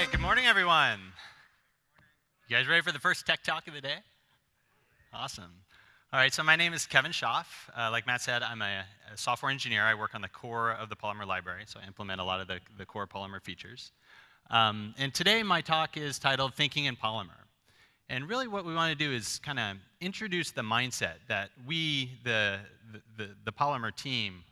right, good morning, everyone. You guys ready for the first tech talk of the day? Awesome. All right, so my name is Kevin Schaaf. Uh, like Matt said, I'm a, a, software engineer. I work on the core of the Polymer library, so I implement a lot of the, the core Polymer features. Um, and today my talk is titled Thinking in Polymer. And really what we want to do is kind of introduce the mindset that we, the, the, the, Polymer team,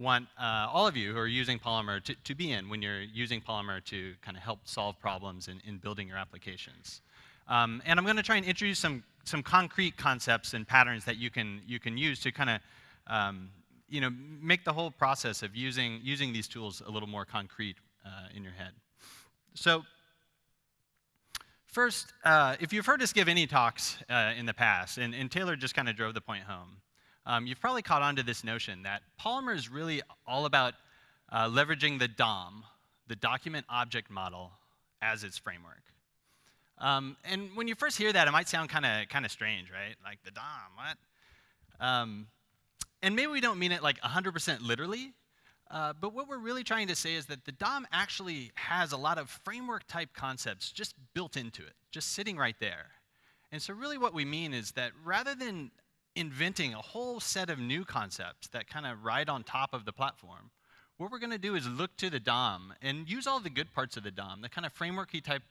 want uh, all of you who are using Polymer to, to be in when you're using Polymer to kind of help solve problems in, in building your applications. Um, and I'm going to try and introduce some, some concrete concepts and patterns that you can, you can use to kind of um, you know, make the whole process of using, using these tools a little more concrete uh, in your head. So first, uh, if you've heard us give any talks uh, in the past, and, and Taylor just kind of drove the point home, um, you've probably caught on to this notion that Polymer is really all about uh, leveraging the DOM, the document object model, as its framework. Um, and when you first hear that, it might sound kind of kind of strange, right? Like the DOM, what? Um, and maybe we don't mean it like 100% literally, uh, but what we're really trying to say is that the DOM actually has a lot of framework type concepts just built into it, just sitting right there. And so really what we mean is that rather than inventing a whole set of new concepts that kind of ride on top of the platform, what we're going to do is look to the DOM and use all the good parts of the DOM, the kind of frameworky type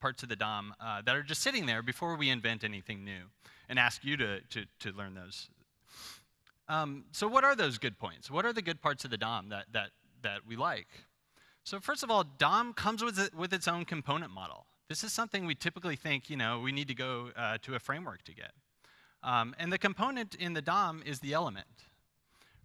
parts of the DOM uh, that are just sitting there before we invent anything new, and ask you to, to, to learn those um, so what are those good points? What are the good parts of the DOM that, that, that we like? So first of all, DOM comes with, it, with its own component model. This is something we typically think, you know, we need to go uh, to a framework to get. Um, and the component in the DOM is the element,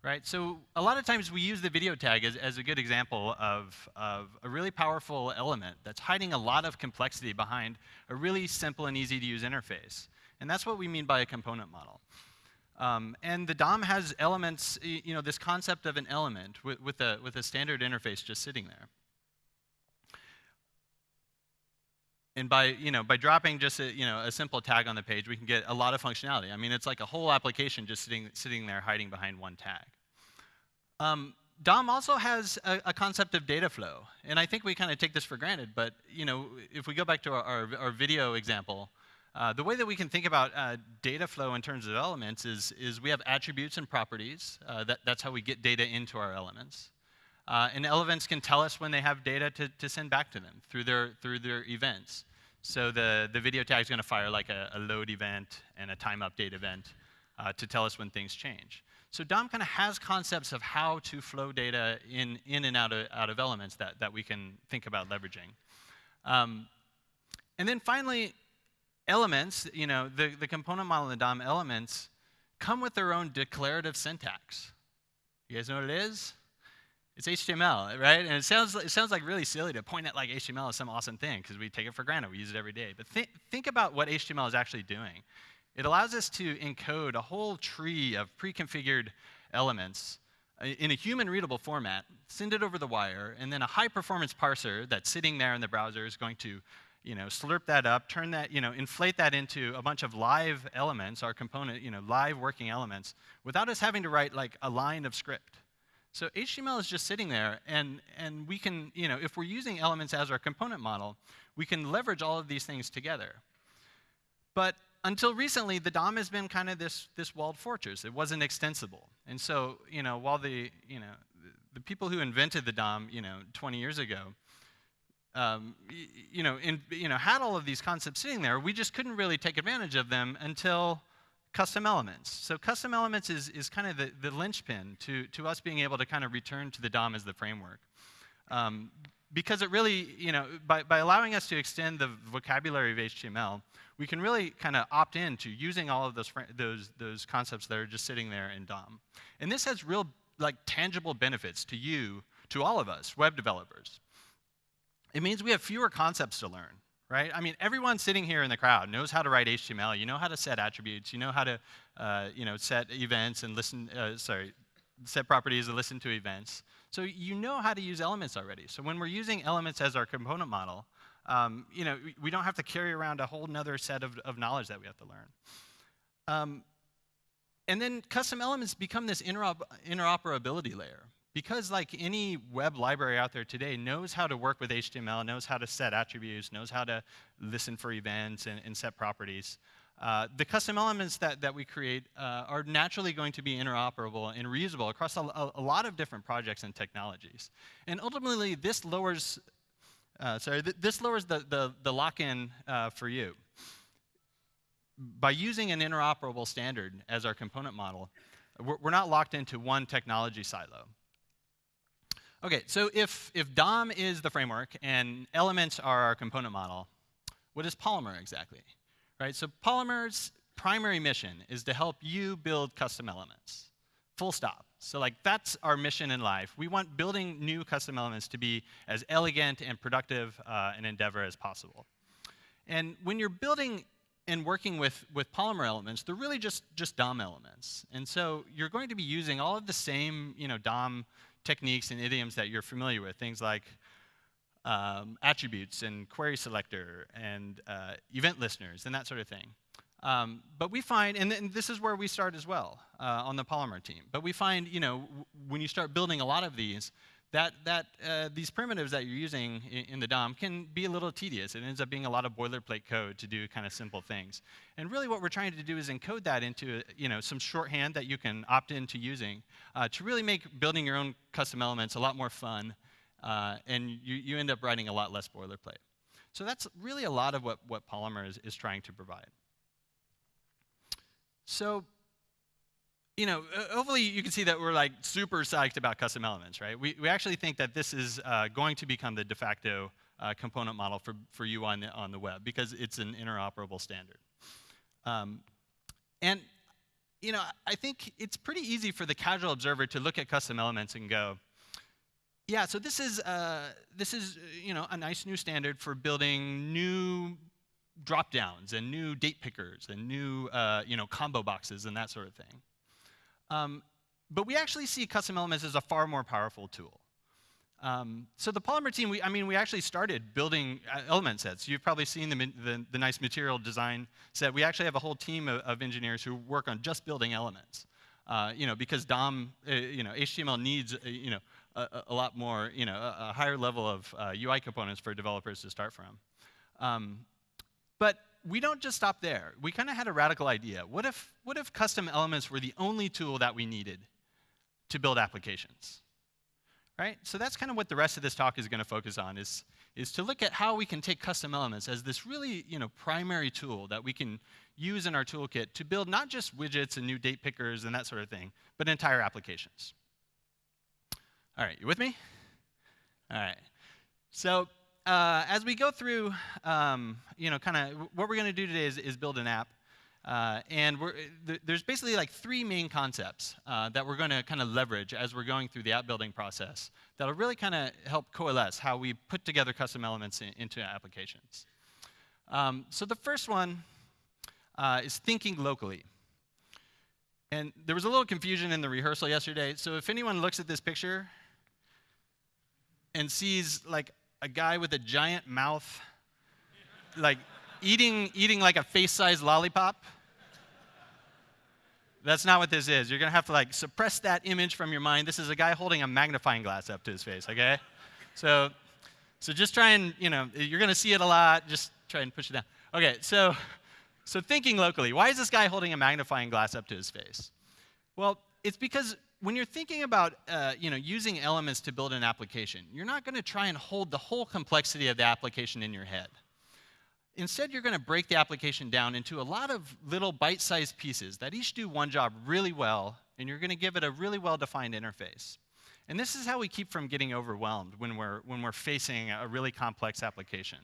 right? So a lot of times we use the video tag as, as a good example of, of a really powerful element that's hiding a lot of complexity behind a really simple and easy to use interface. And that's what we mean by a component model. Um, and the DOM has elements, you know, this concept of an element with, with, a, with a standard interface just sitting there. And by, you know, by dropping just a, you know, a simple tag on the page, we can get a lot of functionality. I mean, it's like a whole application just sitting, sitting there hiding behind one tag. Um, DOM also has a, a, concept of data flow. And I think we kind of take this for granted, but you know, if we go back to our, our, our video example, uh, the way that we can think about uh, data flow in terms of elements is, is we have attributes and properties. Uh, that, that's how we get data into our elements. Uh, and elements can tell us when they have data to, to send back to them through their, through their events. So the, the video tag is going to fire like a, a, load event and a time update event uh, to tell us when things change. So DOM kind of has concepts of how to flow data in, in and out of, out of elements that, that we can think about leveraging. Um, and then finally, elements, you know, the, the component model in the DOM elements come with their own declarative syntax. You guys know what it is? It's HTML, right? And it sounds, it sounds like really silly to point at like HTML as some awesome thing because we take it for granted. We use it every day. But th think about what HTML is actually doing. It allows us to encode a whole tree of pre-configured elements uh, in a human readable format, send it over the wire, and then a high performance parser that's sitting there in the browser is going to you know, slurp that up, turn that, you know, inflate that into a bunch of live elements, our component, you know, live working elements, without us having to write like a line of script. So HTML is just sitting there, and, and we can, you know, if we're using elements as our component model, we can leverage all of these things together. But until recently, the DOM has been kind of this, this walled fortress. It wasn't extensible. And so, you know, while the, you know, the people who invented the DOM, you know, 20 years ago, um, you, know, in, you know, had all of these concepts sitting there. We just couldn't really take advantage of them until custom elements. So custom elements is, is kind of the, the linchpin to, to us being able to kind of return to the DOM as the framework. Um, because it really, you know, by, by allowing us to extend the vocabulary of HTML, we can really kind of opt in to using all of those, those, those concepts that are just sitting there in DOM. And this has real, like, tangible benefits to you, to all of us, web developers it means we have fewer concepts to learn, right? I mean, everyone sitting here in the crowd knows how to write HTML. You know how to set attributes. You know how to, uh, you know, set events and listen, uh, sorry, set properties and listen to events. So you know how to use elements already. So when we're using elements as our component model, um, you know, we don't have to carry around a whole other set of, of knowledge that we have to learn. Um, and then custom elements become this interop interoperability layer because like any web library out there today knows how to work with HTML, knows how to set attributes, knows how to listen for events and, and set properties, uh, the custom elements that, that we create uh, are naturally going to be interoperable and reusable across a, a, lot of different projects and technologies. And ultimately, this lowers, uh, sorry, th this lowers the, the, the lock-in uh, for you. By using an interoperable standard as our component model, we're, we're not locked into one technology silo. Okay, so if, if DOM is the framework and elements are our component model, what is Polymer exactly? right? So Polymer's primary mission is to help you build custom elements, full stop. So like that's our mission in life. We want building new custom elements to be as elegant and productive uh, an endeavor as possible. And when you're building and working with, with Polymer elements, they're really just, just DOM elements. And so you're going to be using all of the same you know, DOM techniques and idioms that you're familiar with, things like um, attributes and query selector and uh, event listeners and that sort of thing. Um, but we find, and, and, this is where we start as well uh, on the Polymer team. But we find, you know, when you start building a lot of these, that, that uh, these primitives that you're using in, in, the DOM can be a little tedious. It ends up being a lot of boilerplate code to do kind of simple things. And really what we're trying to do is encode that into you know, some shorthand that you can opt into using uh, to really make building your own custom elements a lot more fun uh, and you, you end up writing a lot less boilerplate. So that's really a lot of what, what Polymer is, is trying to provide. So, you know, hopefully you can see that we're like super psyched about custom elements, right? We, we actually think that this is uh, going to become the de facto uh, component model for, for you on the, on the web because it's an interoperable standard. Um, and, you know, I think it's pretty easy for the casual observer to look at custom elements and go, yeah, so this is, uh, this is you know, a nice new standard for building new drop downs and new date pickers and new uh, you know, combo boxes and that sort of thing. Um, but we actually see custom elements as a far more powerful tool. Um, so the Polymer team, we, I mean, we actually started building uh, element sets. You've probably seen the, the, the, nice material design set. We actually have a whole team of, of engineers who work on just building elements. Uh, you know, because DOM, uh, you know, HTML needs, uh, you know, a, a, lot more, you know, a, a higher level of uh, UI components for developers to start from. Um, but we don't just stop there. We kind of had a radical idea. What if, what if custom elements were the only tool that we needed to build applications? Right? So that's kind of what the rest of this talk is going to focus on, is, is to look at how we can take custom elements as this really you know, primary tool that we can use in our toolkit to build not just widgets and new date pickers and that sort of thing, but entire applications. All right, you with me? All right. So uh, as we go through, um, you know, kind of what we're going to do today is, is, build an app. Uh, and th there's basically like three main concepts uh, that we're going to kind of leverage as we're going through the app building process that'll really kind of help coalesce how we put together custom elements in, into applications. Um, so the first one uh, is thinking locally. And there was a little confusion in the rehearsal yesterday. So if anyone looks at this picture, and sees like a guy with a giant mouth, like eating, eating like a face-sized lollipop. That's not what this is. You're gonna have to like suppress that image from your mind. This is a guy holding a magnifying glass up to his face, okay? So, so just try and, you know, you're gonna see it a lot, just try and push it down. Okay, so, so thinking locally, why is this guy holding a magnifying glass up to his face? Well, it's because when you're thinking about uh, you know, using elements to build an application, you're not going to try and hold the whole complexity of the application in your head. Instead, you're going to break the application down into a lot of little bite-sized pieces that each do one job really well, and you're going to give it a really well-defined interface. And this is how we keep from getting overwhelmed when we're, when we're facing a really complex application.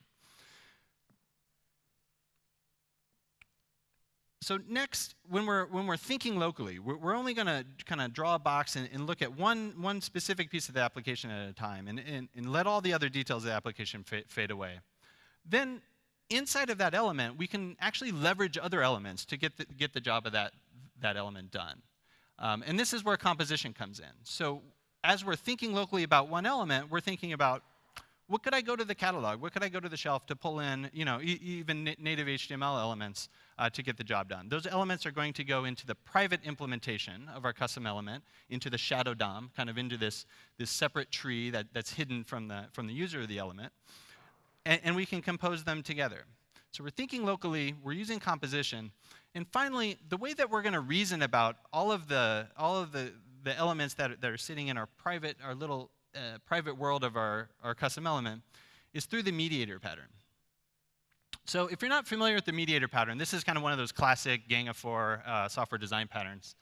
So next, when we're, when we're thinking locally, we're, we're only going to kind of draw a box and, and, look at one, one specific piece of the application at a time and, and, and let all the other details of the application fade, away. Then inside of that element, we can actually leverage other elements to get the, get the job of that, that element done. Um, and this is where composition comes in. So as we're thinking locally about one element, we're thinking about what could I go to the catalog? What could I go to the shelf to pull in, you know, e even native HTML elements uh, to get the job done? Those elements are going to go into the private implementation of our custom element, into the shadow DOM, kind of into this, this separate tree that, that's hidden from the, from the user of the element. And, and we can compose them together. So we're thinking locally, we're using composition. And finally, the way that we're going to reason about all of the, all of the, the elements that, that are sitting in our private, our little uh, private world of our, our custom element is through the mediator pattern. So if you're not familiar with the mediator pattern, this is kind of one of those classic Gang of Four uh, software design patterns.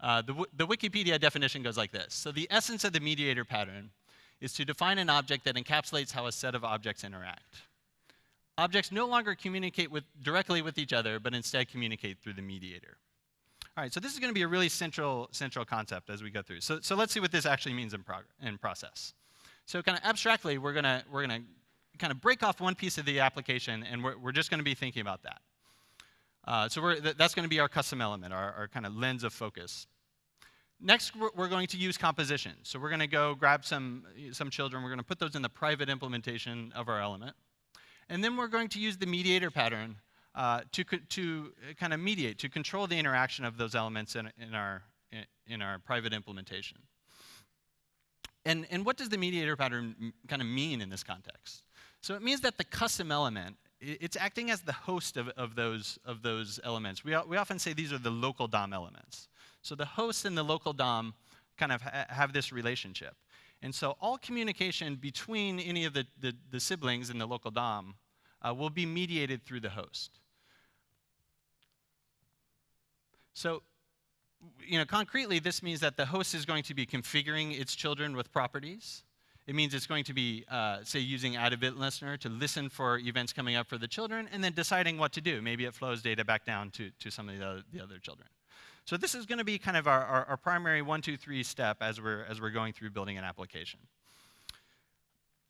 Uh, the, the Wikipedia definition goes like this. So the essence of the mediator pattern is to define an object that encapsulates how a set of objects interact. Objects no longer communicate with, directly with each other, but instead communicate through the mediator. All right, so this is going to be a really central, central concept as we go through. So, so let's see what this actually means in, in process. So kind of abstractly, we're going to we're gonna kind of break off one piece of the application, and we're, we're just going to be thinking about that. Uh, so th that's going to be our custom element, our, our kind of lens of focus. Next, we're, we're going to use composition. So we're going to go grab some, some children. We're going to put those in the private implementation of our element. And then we're going to use the mediator pattern uh, to, to kind of mediate, to control the interaction of those elements in, in, our, in our private implementation. And, and what does the mediator pattern kind of mean in this context? So it means that the custom element, it's acting as the host of, of, those, of those elements. We, we often say these are the local DOM elements. So the host and the local DOM kind of ha have this relationship. And so all communication between any of the, the, the siblings in the local DOM uh, will be mediated through the host. So, you know, concretely, this means that the host is going to be configuring its children with properties. It means it's going to be, uh, say, using add event listener to listen for events coming up for the children and then deciding what to do. Maybe it flows data back down to, to some of the other, the other children. So this is going to be kind of our, our, our, primary one, two, three step as we're, as we're going through building an application.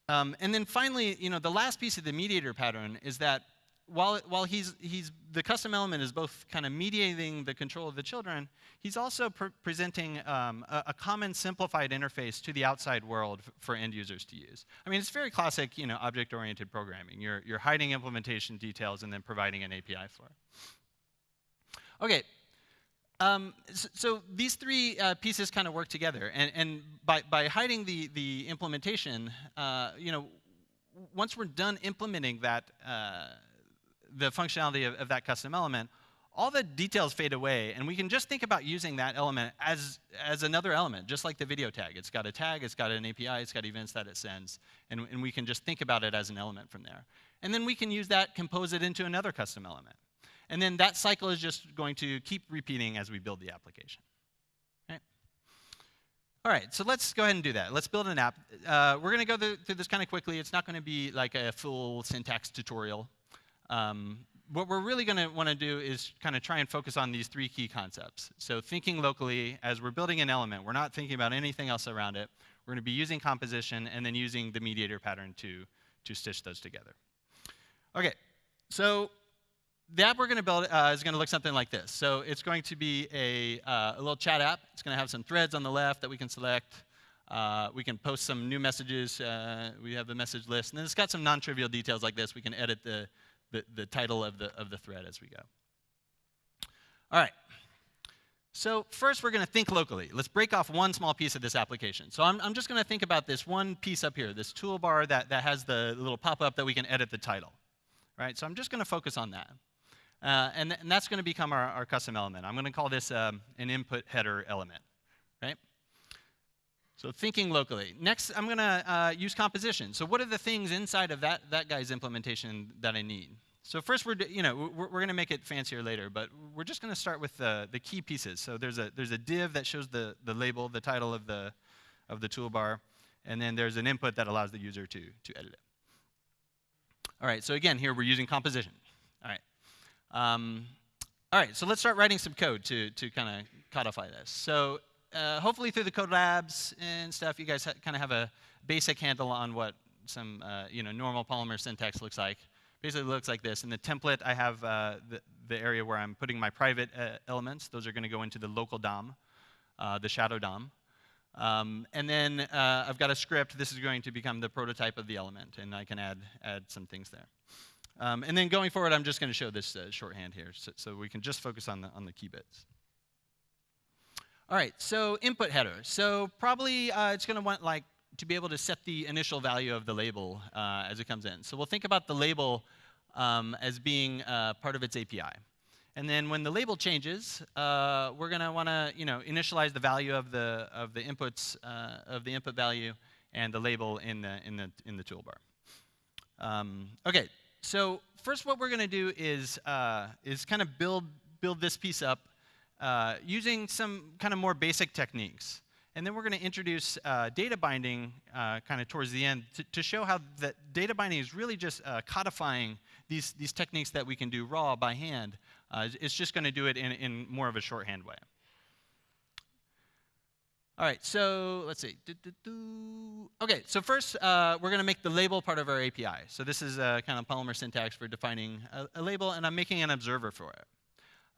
Um, and then finally, you know, the last piece of the mediator pattern is that while, while he's, he's, the custom element is both kind of mediating the control of the children, he's also pr presenting um, a, a, common simplified interface to the outside world for end users to use. I mean, it's very classic, you know, object-oriented programming. You're, you're hiding implementation details and then providing an API for it. Okay, um, so, so, these three uh, pieces kind of work together, and, and by, by hiding the, the implementation, uh, you know, once we're done implementing that, uh, the functionality of, of that custom element, all the details fade away, and we can just think about using that element as, as another element, just like the video tag. It's got a tag, it's got an API, it's got events that it sends, and, and we can just think about it as an element from there. And then we can use that, compose it into another custom element. And then that cycle is just going to keep repeating as we build the application. All right, so let's go ahead and do that. Let's build an app. Uh, we're going to go through this kind of quickly. It's not going to be like a full syntax tutorial. Um, what we're really going to want to do is kind of try and focus on these three key concepts. So thinking locally, as we're building an element, we're not thinking about anything else around it. We're going to be using composition and then using the mediator pattern to, to stitch those together. Okay, so the app we're going to build uh, is going to look something like this. So it's going to be a, uh, a little chat app. It's going to have some threads on the left that we can select. Uh, we can post some new messages. Uh, we have the message list. And then it's got some non-trivial details like this. We can edit the, the, the title of the, of the thread as we go. All right. So first, we're going to think locally. Let's break off one small piece of this application. So I'm, I'm just going to think about this one piece up here, this toolbar that, that has the little pop-up that we can edit the title. Right? So I'm just going to focus on that. Uh, and, th and, that's going to become our, our, custom element. I'm going to call this um, an input header element. Right? So thinking locally. Next, I'm going to uh, use composition. So what are the things inside of that, that guy's implementation that I need? So first, we're, you know, we're, we're going to make it fancier later, but we're just going to start with the, the key pieces. So there's a, there's a div that shows the, the label, the title of the, of the toolbar, and then there's an input that allows the user to, to edit it. All right, so again, here we're using composition. All right. Um, all right, so let's start writing some code to, to kind of codify this. So uh, hopefully through the code labs and stuff, you guys kind of have a basic handle on what some uh, you know normal Polymer syntax looks like basically looks like this. In the template, I have uh, the, the, area where I'm putting my private uh, elements. Those are going to go into the local DOM, the shadow DOM. Um, and then uh, I've got a script. This is going to become the prototype of the element, and I can add, add some things there. Um, and then going forward, I'm just going to show this uh, shorthand here, so, so, we can just focus on the, on the key bits. All right, so input header. So probably uh, it's going to want like to be able to set the initial value of the label uh, as it comes in. So we'll think about the label um, as being uh, part of its API. And then when the label changes, uh, we're going to want to you know, initialize the value of the, of the inputs, uh, of the input value and the label in the, in the, in the toolbar. Um, okay, so first what we're going to do is, uh, is kind of build, build this piece up uh, using some kind of more basic techniques. And then we're going to introduce uh, data binding uh, kind of towards the end to, to, show how that data binding is really just uh, codifying these, these techniques that we can do raw by hand. Uh, it's just going to do it in, in more of a shorthand way. All right, so let's see. Do, do, do. Okay, so first uh, we're going to make the label part of our API. So this is a kind of Polymer syntax for defining a, a label, and I'm making an observer for it.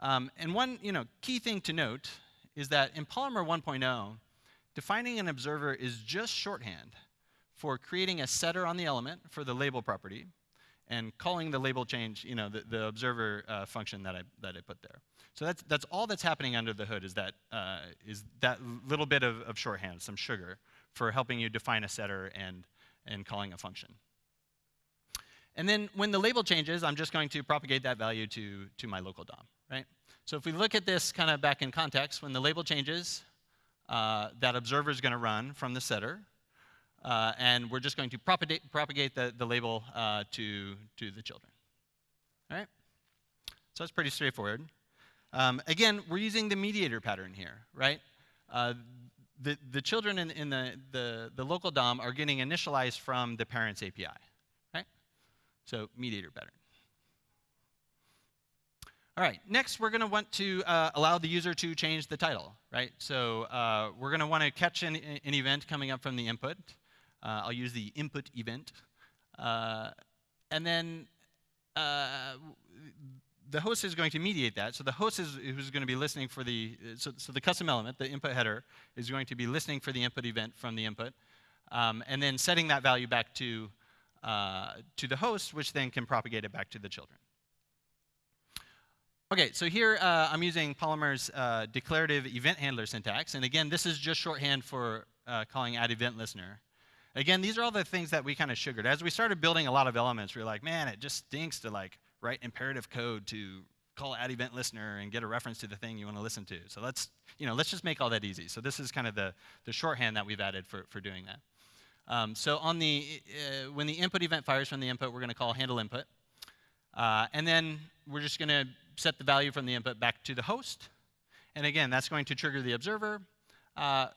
Um, and one you know, key thing to note is that in Polymer 1.0, Defining an observer is just shorthand for creating a setter on the element for the label property and calling the label change, you know, the, the observer uh, function that I, that I put there. So that's, that's all that's happening under the hood is that, uh, is that little bit of, of shorthand, some sugar, for helping you define a setter and, and calling a function. And then when the label changes, I'm just going to propagate that value to, to my local DOM, right? So if we look at this kind of back in context, when the label changes, uh, that observer is going to run from the setter. Uh, and we're just going to propagate, propagate the, the label uh, to, to the children. All right? So that's pretty straightforward. Um, again, we're using the mediator pattern here, right? Uh, the, the children in, in the, the, the local DOM are getting initialized from the parent's API, right? So mediator pattern. All right, next we're going to want to uh, allow the user to change the title, right? So uh, we're going to want to catch an, an, event coming up from the input. Uh, I'll use the input event. Uh, and then uh, the host is going to mediate that. So the host is who's going to be listening for the, so, so, the custom element, the input header, is going to be listening for the input event from the input, um, and then setting that value back to, uh, to the host, which then can propagate it back to the children. Okay, so here uh, I'm using Polymer's uh, declarative event handler syntax. And again, this is just shorthand for uh, calling add event listener. Again, these are all the things that we kind of sugared. As we started building a lot of elements, we were like, man, it just stinks to like write imperative code to call add event listener and get a reference to the thing you want to listen to. So let's, you know, let's just make all that easy. So this is kind of the, the shorthand that we've added for, for doing that. Um, so on the, uh, when the input event fires from the input, we're going to call handle input. Uh, and then we're just going to set the value from the input back to the host. And again, that's going to trigger the observer. Uh,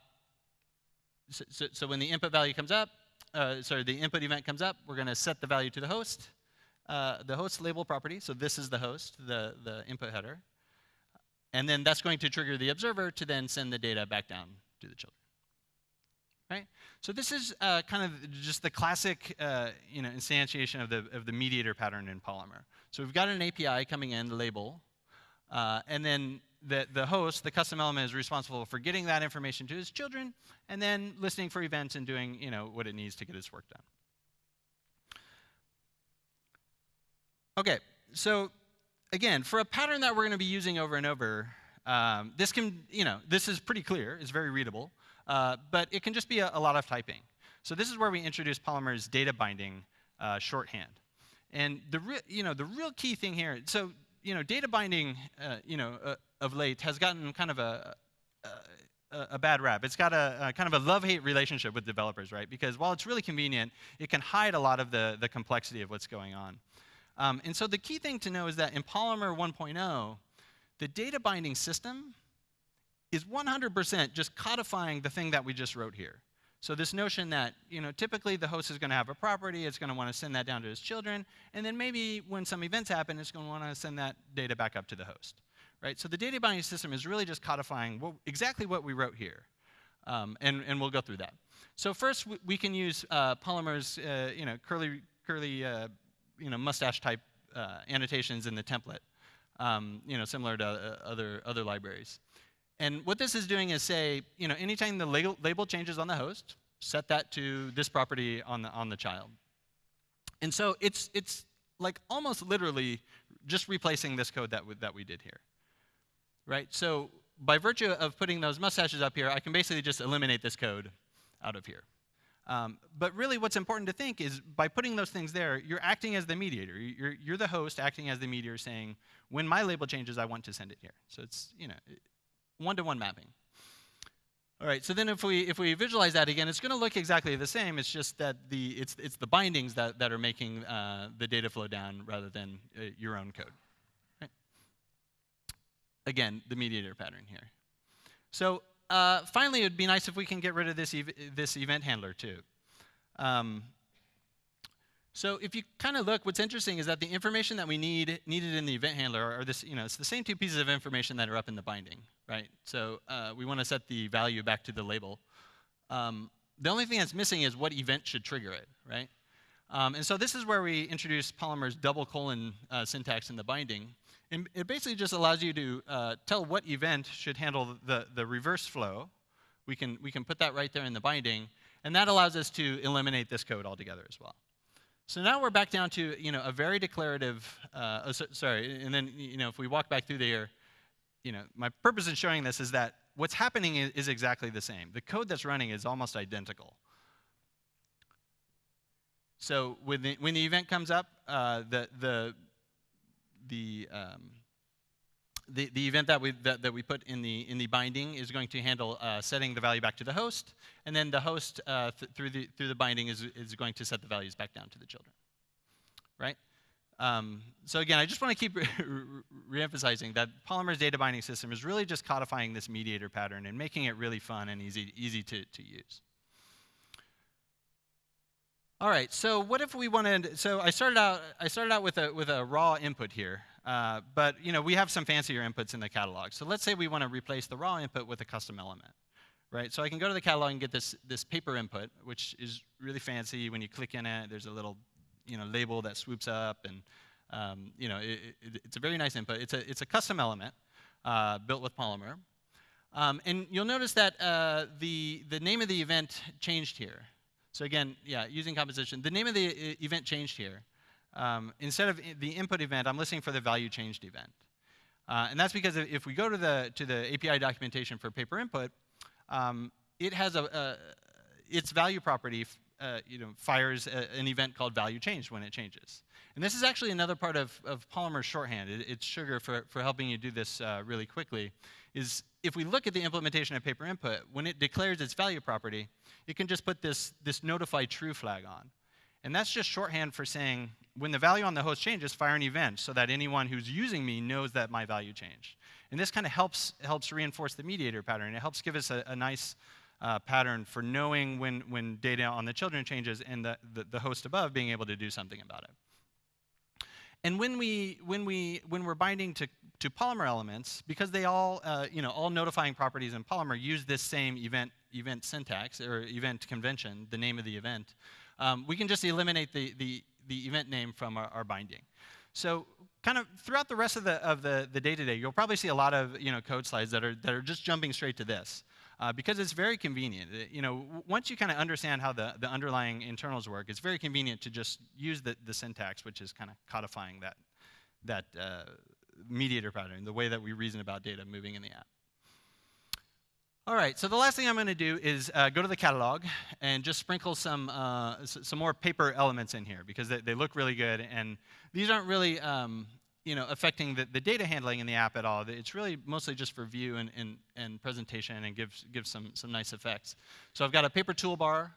so, so, so, when the input value comes up, uh, sorry, the input event comes up, we're going to set the value to the host, uh, the host label property. So this is the host, the, the input header. And then that's going to trigger the observer to then send the data back down to the children. Right? So this is uh, kind of just the classic uh, you know, instantiation of the, of the mediator pattern in Polymer. So we've got an API coming in, the label, uh, and then the, the host, the custom element, is responsible for getting that information to his children, and then listening for events and doing you know, what it needs to get its work done. Okay, so again, for a pattern that we're going to be using over and over, um, this can, you know, this is pretty clear, it's very readable, uh, but it can just be a, a, lot of typing. So this is where we introduce Polymer's data binding uh, shorthand. And the real, you know, the real key thing here, so you know, data binding, uh, you know, uh, of late has gotten kind of a, a, a bad rap. It's got a, a kind of a love-hate relationship with developers, right? Because while it's really convenient, it can hide a lot of the, the complexity of what's going on. Um, and so the key thing to know is that in Polymer 1.0, the data binding system is 100% just codifying the thing that we just wrote here. So this notion that, you know, typically the host is going to have a property, it's going to want to send that down to its children, and then maybe when some events happen, it's going to want to send that data back up to the host. Right? So the data binding system is really just codifying what, exactly what we wrote here. Um, and, and we'll go through that. So first, we can use uh, Polymer's, uh, you know, curly, curly uh, you know, mustache type uh, annotations in the template, um, you know, similar to uh, other, other libraries. And what this is doing is say, you know, anytime the label, label changes on the host, set that to this property on the, on the child. And so it's, it's like almost literally just replacing this code that, that we did here. Right? So by virtue of putting those mustaches up here, I can basically just eliminate this code out of here. Um, but really what's important to think is by putting those things there, you're acting as the mediator. You're, you're the host acting as the mediator saying, when my label changes, I want to send it here. So it's, you know, one-to-one mapping. All right, so then if we, if we visualize that again, it's going to look exactly the same. It's just that the, it's, it's the bindings that, that are making uh, the data flow down rather than uh, your own code. Right? Again, the mediator pattern here. So uh, finally, it would be nice if we can get rid of this, ev this event handler too. Um, so if you kind of look, what's interesting is that the information that we need needed in the event handler are this, you know, it's the same two pieces of information that are up in the binding, right? So uh, we want to set the value back to the label. Um, the only thing that's missing is what event should trigger it, right? Um, and so this is where we introduce Polymer's double colon uh, syntax in the binding. And it basically just allows you to uh, tell what event should handle the, the reverse flow. We can, we can put that right there in the binding, and that allows us to eliminate this code altogether as well. So now we're back down to you know, a very declarative, uh, oh, so, sorry, and then you know, if we walk back through there, you know, my purpose in showing this is that what's happening is, is exactly the same. The code that's running is almost identical. So when the, when the event comes up, uh, the, the, the, um, the, the event that we, that, that we put in the, in the binding is going to handle uh, setting the value back to the host, and then the host uh, th through, the, through the binding is, is going to set the values back down to the children, right? Um, so again, I just want to keep re-emphasizing that Polymer's data binding system is really just codifying this mediator pattern and making it really fun and easy, easy to, to use. All right, so what if we wanted, so I started out, I started out with a, with a raw input here, uh, but you know, we have some fancier inputs in the catalog. So let's say we want to replace the raw input with a custom element, right? So I can go to the catalog and get this, this paper input, which is really fancy. When you click in it, there's a little you know, label that swoops up, and um, you know, it, it, it's a very nice input. It's a, it's a custom element uh, built with Polymer. Um, and you'll notice that uh, the, the name of the event changed here. So again, yeah, using composition. The name of the event changed here. Um, instead of the input event, I'm listening for the value changed event. Uh, and that's because if we go to the, to the API documentation for paper input, um, it has a, a, its value property uh, you know, fires a, an event called value changed when it changes. And this is actually another part of, of Polymer shorthand. It, it's sugar for, for helping you do this uh, really quickly. Is if we look at the implementation of paper input, when it declares its value property, it can just put this, this notify true flag on. And that's just shorthand for saying, when the value on the host changes, fire an event so that anyone who's using me knows that my value changed. And this kind of helps, helps reinforce the mediator pattern. It helps give us a, a nice uh, pattern for knowing when, when data on the children changes and the, the, the host above being able to do something about it. And when, we, when, we, when we're binding to, to Polymer elements, because they all, uh, you know, all notifying properties in Polymer use this same event, event syntax or event convention, the name of the event, um, we can just eliminate the, the, the event name from our, our, binding. So kind of throughout the rest of the, of the, the day-to-day, you'll probably see a lot of you know, code slides that are, that are just jumping straight to this uh, because it's very convenient. You know, once you kind of understand how the, the underlying internals work, it's very convenient to just use the, the syntax, which is kind of codifying that, that uh, mediator pattern, the way that we reason about data moving in the app. All right, so the last thing I'm going to do is uh, go to the catalog and just sprinkle some, uh, some more paper elements in here because they, they, look really good. And these aren't really um, you know, affecting the, the data handling in the app at all. It's really mostly just for view and, and, and presentation and gives, gives some, some nice effects. So I've got a paper toolbar.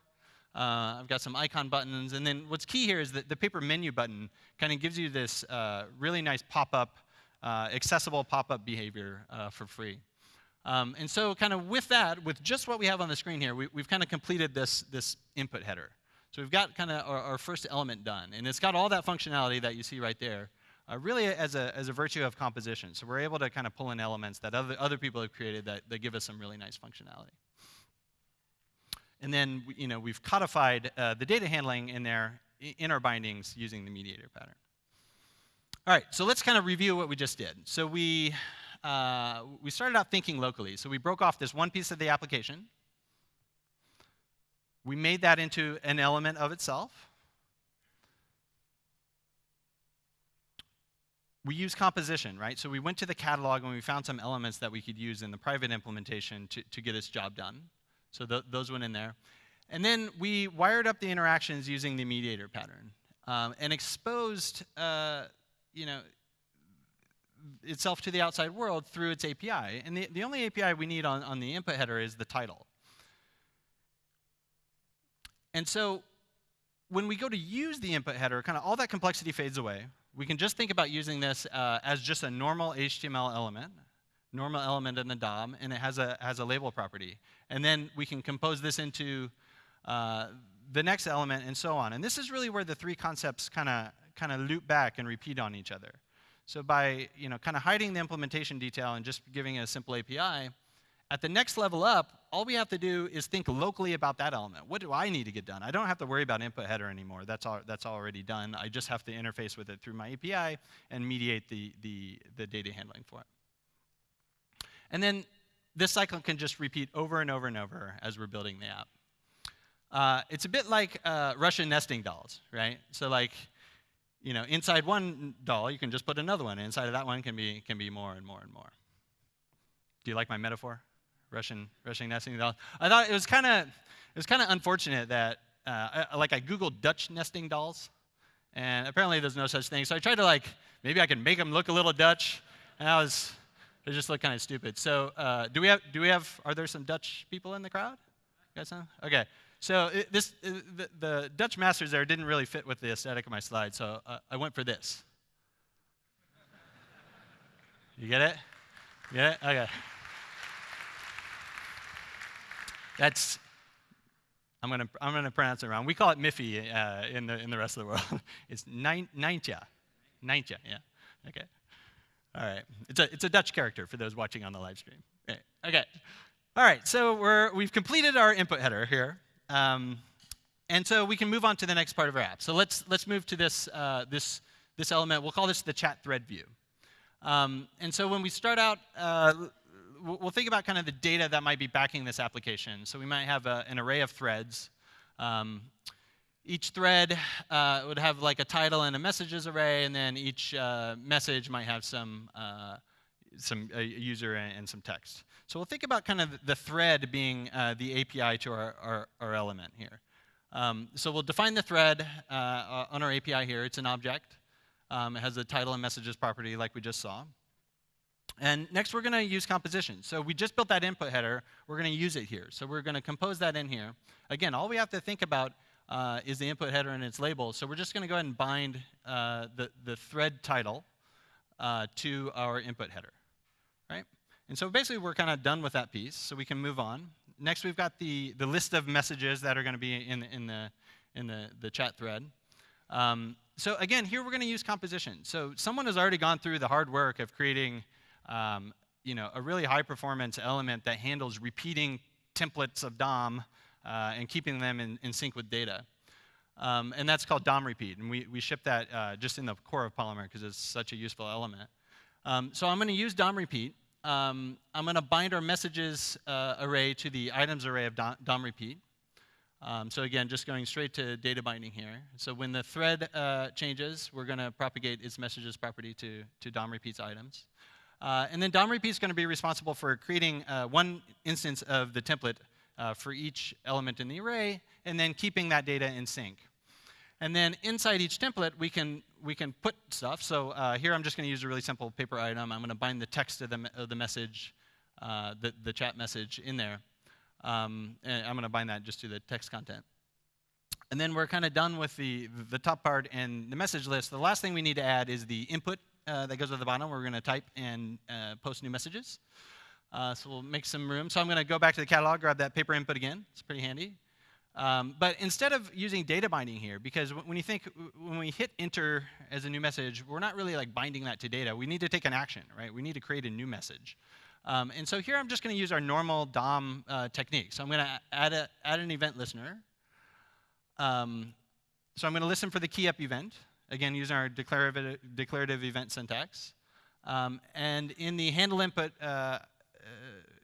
Uh, I've got some icon buttons. And then what's key here is that the paper menu button kind of gives you this uh, really nice pop-up, uh, accessible pop-up behavior uh, for free. Um, and so kind of with that, with just what we have on the screen here, we, have kind of completed this, this input header. So we've got kind of our, our, first element done. And it's got all that functionality that you see right there uh, really as a, as a virtue of composition. So we're able to kind of pull in elements that other, other people have created that, that give us some really nice functionality. And then you know, we've codified uh, the data handling in there in our bindings using the mediator pattern. All right, so let's kind of review what we just did. So we, uh, we started out thinking locally. So we broke off this one piece of the application. We made that into an element of itself. We use composition, right? So we went to the catalog and we found some elements that we could use in the private implementation to, to get this job done. So th those went in there. And then we wired up the interactions using the mediator pattern um, and exposed, uh, you know, itself to the outside world through its API. And the, the only API we need on, on the input header is the title. And so when we go to use the input header, kind of all that complexity fades away. We can just think about using this uh, as just a normal HTML element, normal element in the DOM, and it has a, has a label property. And then we can compose this into uh, the next element and so on. And this is really where the three concepts kind of kind of loop back and repeat on each other. So by you know kind of hiding the implementation detail and just giving it a simple API, at the next level up, all we have to do is think locally about that element. What do I need to get done? I don't have to worry about input header anymore. That's, all, that's already done. I just have to interface with it through my API and mediate the, the, the data handling for it. And then this cycle can just repeat over and over and over as we're building the app. Uh, it's a bit like uh, Russian nesting dolls, right? So like, you know, inside one doll, you can just put another one. Inside of that one can be, can be more and more and more. Do you like my metaphor? Russian Russian nesting dolls. I thought it was kind of it was kind of unfortunate that uh, I, like I googled Dutch nesting dolls, and apparently there's no such thing. So I tried to like maybe I can make them look a little Dutch, and I was they just look kind of stupid. So uh, do we have do we have are there some Dutch people in the crowd? You some? Okay. So it, this the, the, Dutch masters there didn't really fit with the aesthetic of my slide, so uh, I went for this. You get it? Get it? Okay. That's, I'm going to I'm gonna pronounce it wrong. We call it Miffy uh, in, the, in the rest of the world. it's Nijntje. Nijntje, yeah. Okay. All right. It's a, it's a Dutch character for those watching on the live stream. Okay. okay. All right. So we're, we've completed our input header here. Um, and so we can move on to the next part of our app. So let's, let's move to this, uh, this, this element. We'll call this the chat thread view. Um, and so when we start out, uh, we'll think about kind of the data that might be backing this application. So we might have a, an array of threads. Um, each thread uh, would have like a title and a messages array, and then each uh, message might have some, uh, some user and, some text. So we'll think about kind of the thread being uh, the API to our, our, our element here. Um, so we'll define the thread uh, on our API here. It's an object. Um, it has a title and messages property like we just saw. And next, we're going to use composition. So we just built that input header. We're going to use it here. So we're going to compose that in here. Again, all we have to think about uh, is the input header and its label. So we're just going to go ahead and bind uh, the, the thread title uh, to our input header, right? And so basically, we're kind of done with that piece, so we can move on. Next, we've got the, the list of messages that are going to be in, in, the, in the, the chat thread. Um, so again, here we're going to use composition. So someone has already gone through the hard work of creating um, you know, a really high performance element that handles repeating templates of DOM uh, and keeping them in, in sync with data. Um, and that's called DOM repeat. And we, we ship that uh, just in the core of Polymer because it's such a useful element. Um, so I'm going to use DOM repeat. Um, I'm going to bind our messages uh, array to the items array of DOM, DOM repeat. Um, so again, just going straight to data binding here. So when the thread uh, changes, we're going to propagate its messages property to, to DOM repeats items. Uh, and then DOM repeat is going to be responsible for creating uh, one instance of the template uh, for each element in the array, and then keeping that data in sync. And then inside each template, we can, we can put stuff. So uh, here I'm just going to use a really simple paper item. I'm going to bind the text of the, of the message, uh, the, the chat message in there. Um, and I'm going to bind that just to the text content. And then we're kind of done with the, the top part and the message list. The last thing we need to add is the input uh, that goes at the bottom. We're going to type and uh, post new messages. Uh, so we'll make some room. So I'm going to go back to the catalog, grab that paper input again. It's pretty handy. Um, but instead of using data binding here, because when you think, when we hit enter as a new message, we're not really like binding that to data. We need to take an action, right? We need to create a new message. Um, and so here I'm just going to use our normal DOM uh, technique. So I'm going to add, a, add an event listener. Um, so I'm going to listen for the key up event again, using our declarative, declarative event syntax. Um, and in the handle input uh, uh,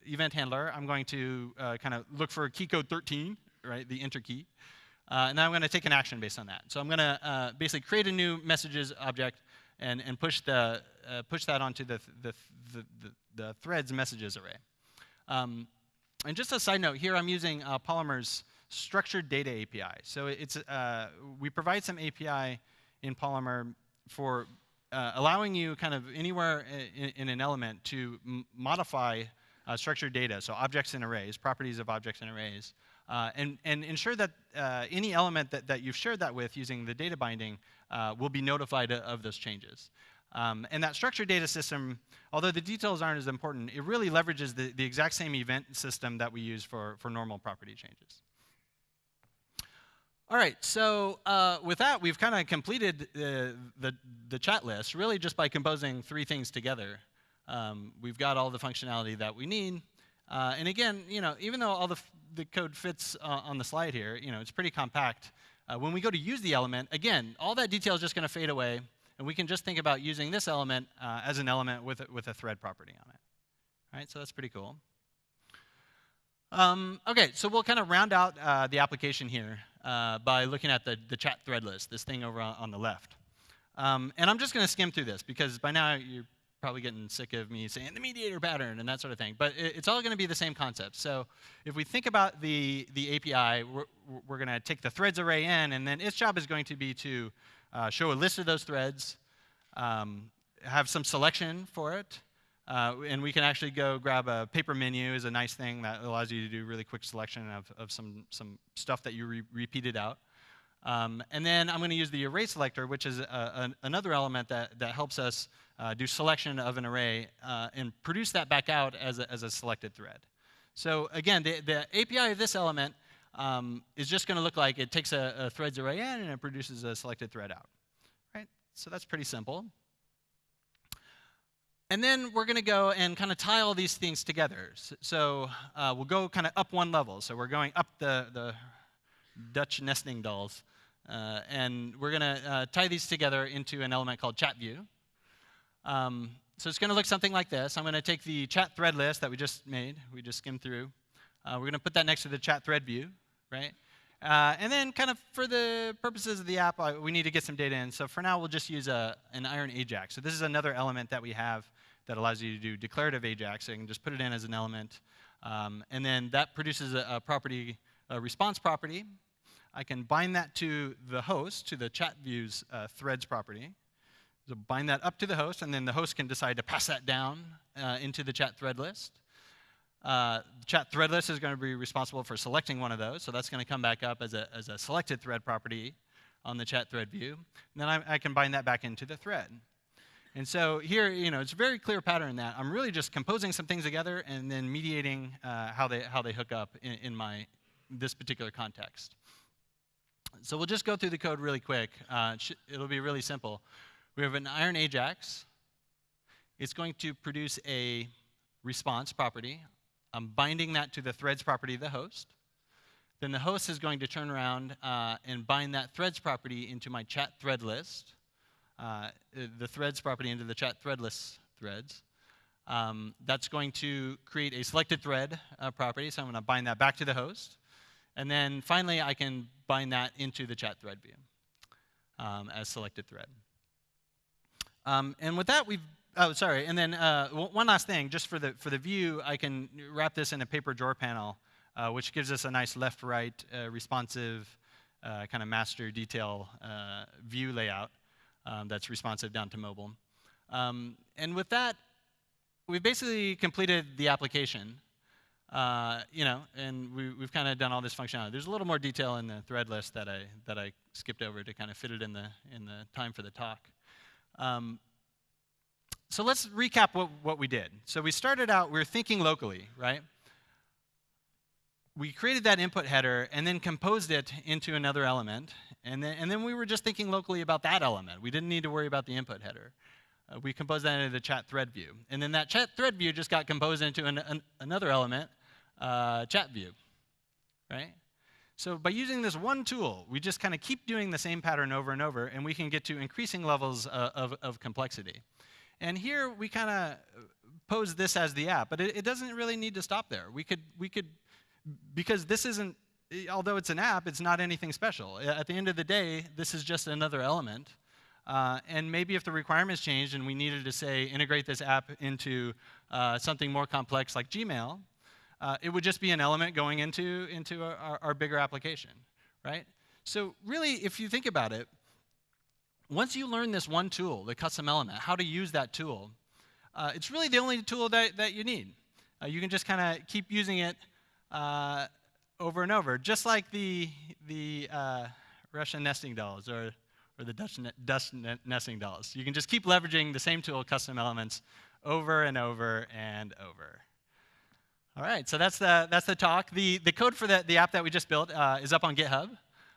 event handler, I'm going to uh, kind of look for key code 13, right, the enter key. Uh, and then I'm going to take an action based on that. So I'm going to basically create a new messages object and, and push, the, push that onto the, the, the, the, the threads messages array. Um, and just a side note, here I'm using Polymer's structured data API. So it's, we provide some API in Polymer for uh, allowing you kind of anywhere in, in an element to modify uh, structured data, so objects and arrays, properties of objects and arrays, uh, and, and ensure that uh, any element that, that you've shared that with using the data binding uh, will be notified of those changes. Um, and that structured data system, although the details aren't as important, it really leverages the, the exact same event system that we use for, for normal property changes. All right, so uh, with that, we've kind of completed the, the, the, chat list, really just by composing three things together. Um, we've got all the functionality that we need. Uh, and again, you know, even though all the, the code fits uh, on the slide here, you know, it's pretty compact. Uh, when we go to use the element, again, all that detail is just going to fade away, and we can just think about using this element uh, as an element with, with a thread property on it. All right, so that's pretty cool. Um, okay, so we'll kind of round out uh, the application here uh, by looking at the, the chat thread list, this thing over on, on the left. Um, and I'm just going to skim through this because by now you're probably getting sick of me saying the mediator pattern and that sort of thing. But it, it's all going to be the same concept. So if we think about the, the API, we're, we're going to take the threads array in, and then its job is going to be to uh, show a list of those threads, um, have some selection for it, uh, and we can actually go grab a paper menu is a nice thing that allows you to do really quick selection of, of some, some stuff that you re repeated out. Um, and then I'm going to use the array selector, which is a, another element that, that helps us uh, do selection of an array uh, and produce that back out as a, as a selected thread. So again, the, the API of this element um, is just going to look like it takes a, a threads array in and it produces a selected thread out. Right? So that's pretty simple. And then we're going to go and kind of tie all these things together. So uh, we'll go kind of up one level. So we're going up the, the Dutch nesting dolls. Uh, and we're going to uh, tie these together into an element called chat view. Um, so it's going to look something like this. I'm going to take the chat thread list that we just made, we just skimmed through. Uh, we're going to put that next to the chat thread view, right? Uh, and then kind of for the purposes of the app, uh, we need to get some data in. So for now, we'll just use a, an iron AJAX. So this is another element that we have that allows you to do declarative AJAX. So can just put it in as an element. Um, and then that produces a, a, property, a response property. I can bind that to the host, to the chat views uh, threads property. So bind that up to the host, and then the host can decide to pass that down uh, into the chat thread list. Uh, the chat thread list is going to be responsible for selecting one of those, so that's going to come back up as a, as a selected thread property on the chat thread view. And then I, I can bind that back into the thread. And so here, you know, it's a very clear pattern that I'm really just composing some things together and then mediating uh, how, they, how they hook up in, in, my, this particular context. So we'll just go through the code really quick. Uh, it'll be really simple. We have an iron AJAX. It's going to produce a response property. I'm binding that to the threads property of the host. Then the host is going to turn around uh, and bind that threads property into my chat thread list uh, the threads property into the chat thread list's threads. Um, that's going to create a selected thread uh, property, so I'm going to bind that back to the host. And then finally, I can bind that into the chat thread view um, as selected thread. Um, and with that, we've, oh, sorry, and then uh, one last thing, just for the, for the view, I can wrap this in a paper drawer panel, uh, which gives us a nice left-right uh, responsive uh, kind of master detail uh, view layout um, that's responsive down to mobile. Um, and with that, we've basically completed the application. Uh, you know, and we, have kind of done all this functionality. There's a little more detail in the thread list that I that I skipped over to kind of fit it in the in the time for the talk. Um, so let's recap what, what we did. So we started out, we were thinking locally, right? We created that input header and then composed it into another element. And then, and then we were just thinking locally about that element. We didn't need to worry about the input header. Uh, we composed that into the chat thread view. And then that chat thread view just got composed into an, an, another element, uh, chat view, right? So by using this one tool, we just kind of keep doing the same pattern over and over, and we can get to increasing levels uh, of, of complexity. And here we kind of pose this as the app, but it, it, doesn't really need to stop there. We could, we could, because this isn't, although it's an app, it's not anything special. At the end of the day, this is just another element. Uh, and maybe if the requirements changed and we needed to say integrate this app into uh, something more complex like Gmail, uh, it would just be an element going into, into our, our bigger application, right? So really, if you think about it, once you learn this one tool, the custom element, how to use that tool, uh, it's really the only tool that, that you need. Uh, you can just kind of keep using it uh, over and over, just like the, the uh, Russian nesting dolls or, or the Dutch, ne Dutch ne nesting dolls. You can just keep leveraging the same tool, custom elements, over and over and over. All right, so that's the, that's the talk. The, the code for the, the app that we just built uh, is up on GitHub.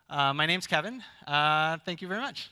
Uh, my name's Kevin. thank you very much.